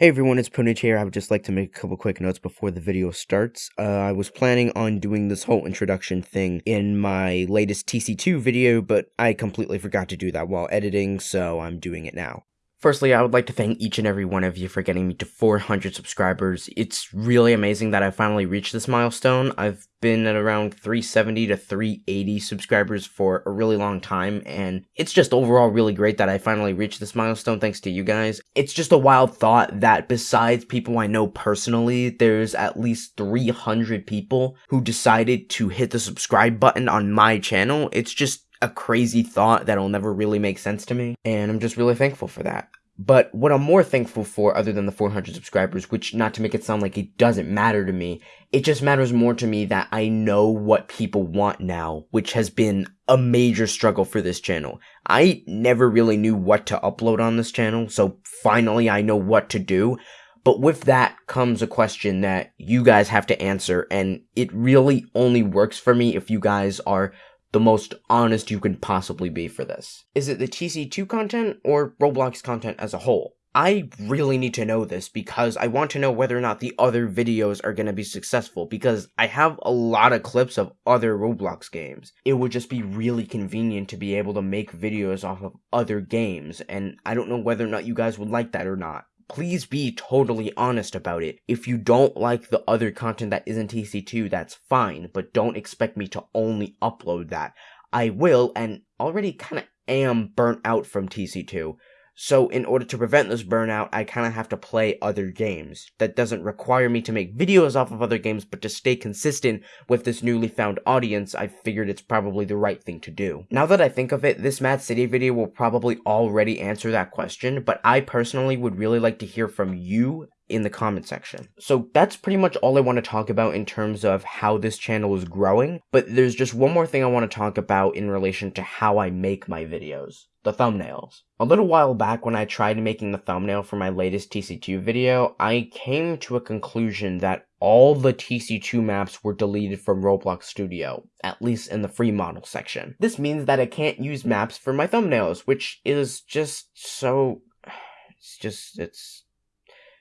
Hey everyone, it's Punich here. I would just like to make a couple quick notes before the video starts. Uh, I was planning on doing this whole introduction thing in my latest TC2 video, but I completely forgot to do that while editing, so I'm doing it now. Firstly, I would like to thank each and every one of you for getting me to 400 subscribers. It's really amazing that I finally reached this milestone. I've been at around 370 to 380 subscribers for a really long time, and it's just overall really great that I finally reached this milestone thanks to you guys. It's just a wild thought that besides people I know personally, there's at least 300 people who decided to hit the subscribe button on my channel. It's just a crazy thought that'll never really make sense to me, and I'm just really thankful for that. But what I'm more thankful for, other than the 400 subscribers, which not to make it sound like it doesn't matter to me, it just matters more to me that I know what people want now, which has been a major struggle for this channel. I never really knew what to upload on this channel, so finally I know what to do. But with that comes a question that you guys have to answer, and it really only works for me if you guys are the most honest you can possibly be for this. Is it the TC2 content or Roblox content as a whole? I really need to know this because I want to know whether or not the other videos are going to be successful because I have a lot of clips of other Roblox games. It would just be really convenient to be able to make videos off of other games and I don't know whether or not you guys would like that or not please be totally honest about it. If you don't like the other content that isn't TC2, that's fine, but don't expect me to only upload that. I will, and already kind of am burnt out from TC2. So in order to prevent this burnout, I kind of have to play other games. That doesn't require me to make videos off of other games, but to stay consistent with this newly found audience, I figured it's probably the right thing to do. Now that I think of it, this Mad City video will probably already answer that question, but I personally would really like to hear from you in the comment section. So that's pretty much all I want to talk about in terms of how this channel is growing, but there's just one more thing I want to talk about in relation to how I make my videos the thumbnails. A little while back when I tried making the thumbnail for my latest TC2 video, I came to a conclusion that all the TC2 maps were deleted from Roblox Studio, at least in the free model section. This means that I can't use maps for my thumbnails, which is just so... It's just, it's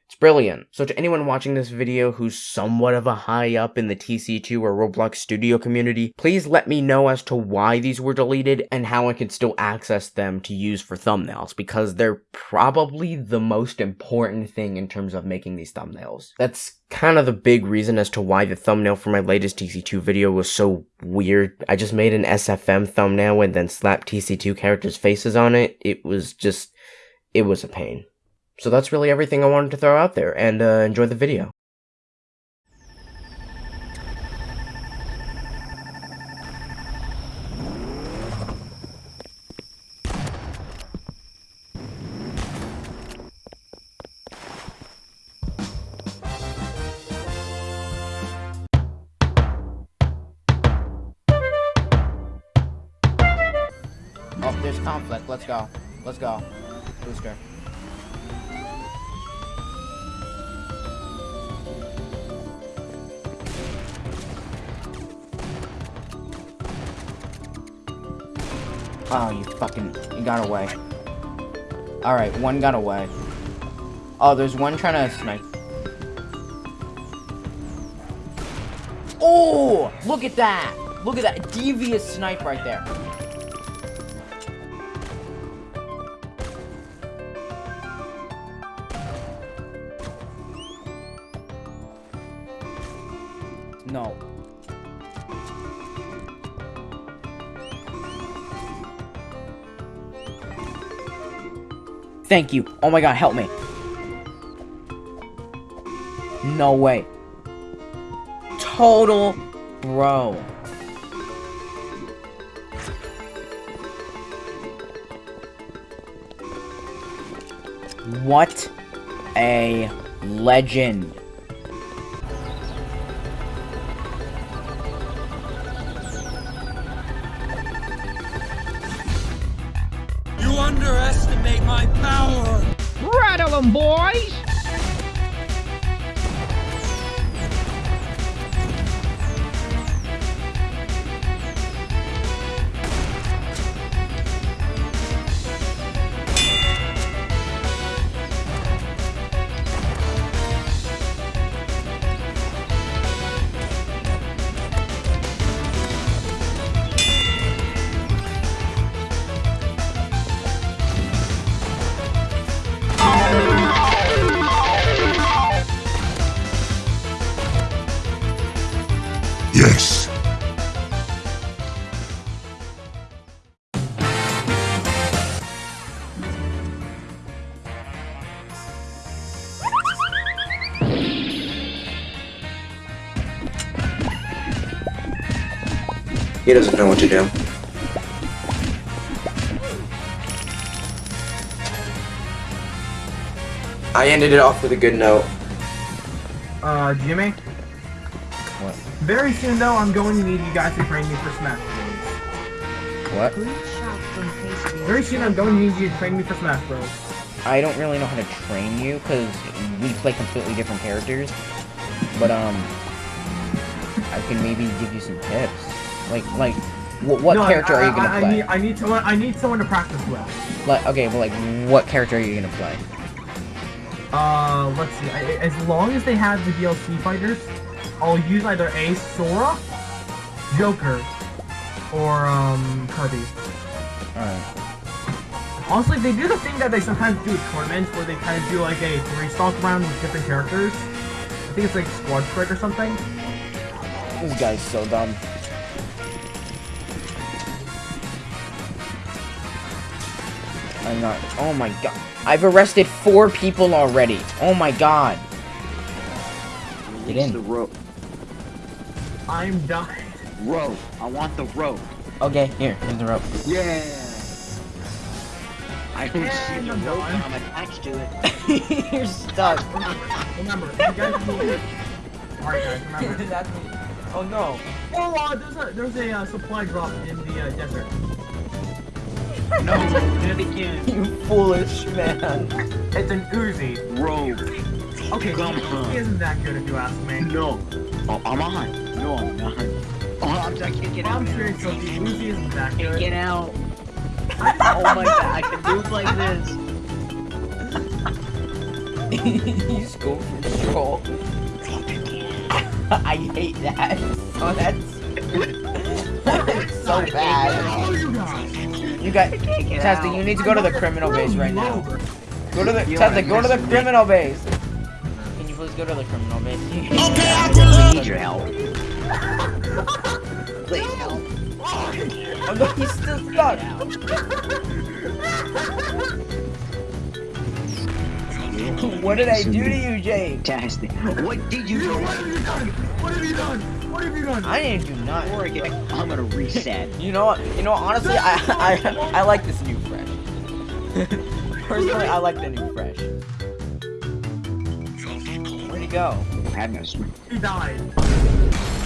it's brilliant. So to anyone watching this video who's somewhat of a high up in the TC2 or Roblox Studio community, please let me know as to why these were deleted and how I can still access them to use for thumbnails, because they're probably the most important thing in terms of making these thumbnails. That's kind of the big reason as to why the thumbnail for my latest TC2 video was so weird. I just made an SFM thumbnail and then slapped TC2 characters' faces on it. It was just, it was a pain. So that's really everything I wanted to throw out there, and uh, enjoy the video. Oh, there's conflict. Let's go. Let's go. Booster. Oh, you fucking... You got away. Alright, one got away. Oh, there's one trying to snipe. Oh! Look at that! Look at that devious snipe right there. Thank you. Oh my god, help me. No way. Total bro. What a legend. underestimate my power! Rattle them, boys! He doesn't know what to do. I ended it off with a good note. Uh, Jimmy? What? Very soon, though, I'm going to need you guys to train me for Smash Bros. What? Very soon, I'm going to need you to train me for Smash Bros. I don't really know how to train you because we play completely different characters. But um, I can maybe give you some tips. Like like, wh- what No, character I, are you gonna I, play? I need, I need someone. I need someone to practice with. Like okay, well like what character are you gonna play? Uh, let's see. I, as long as they have the DLC fighters, I'll use either a Sora, Joker, or um Kirby. Alright. Honestly, they do the thing that they sometimes do at tournaments where they kind of do like a three stock round with different characters. I think it's like Squad Strike or something. This guy's so dumb. I'm not. Oh my god. I've arrested four people already. Oh my god. Get in. the rope. I'm dying. Rope. I want the rope. Okay, here, here's the rope. Yeah. I don't And see the I'm rope done. and I'm attached to it. You're stuck. Remember, you guys need Alright guys, remember. That's me. Oh no. Oh, uh, there's a there's a uh, supply drop in the uh, desert. No, did. You foolish man. It's an Uzi. Rope. Okay, Come Uzi on. isn't that good if you ask me. No. Oh, I'm on. No, I'm not. Oh, I'm, I can't get out. I'm serious, so the Uzi isn't that I can't good. get out. Oh my god, I can move like this. He's going for troll. I hate that. Oh, that's, that's so bad. Oh, You got get Testa, you need to go to the criminal base right now. Go to the You Testa, go to the mess with me? criminal base. Can you please go to the criminal base? I need your help. Please help. Oh no, he's still stuck. What did I do to you, Jake? Fantastic. What did you do? What have you done? What have you done? What have you done? I didn't do nothing. I get, I'm gonna reset. You know what? You know what? Honestly, I I I like this new fresh. Personally, I like the new fresh. Where'd he go? I have no smoke. He died.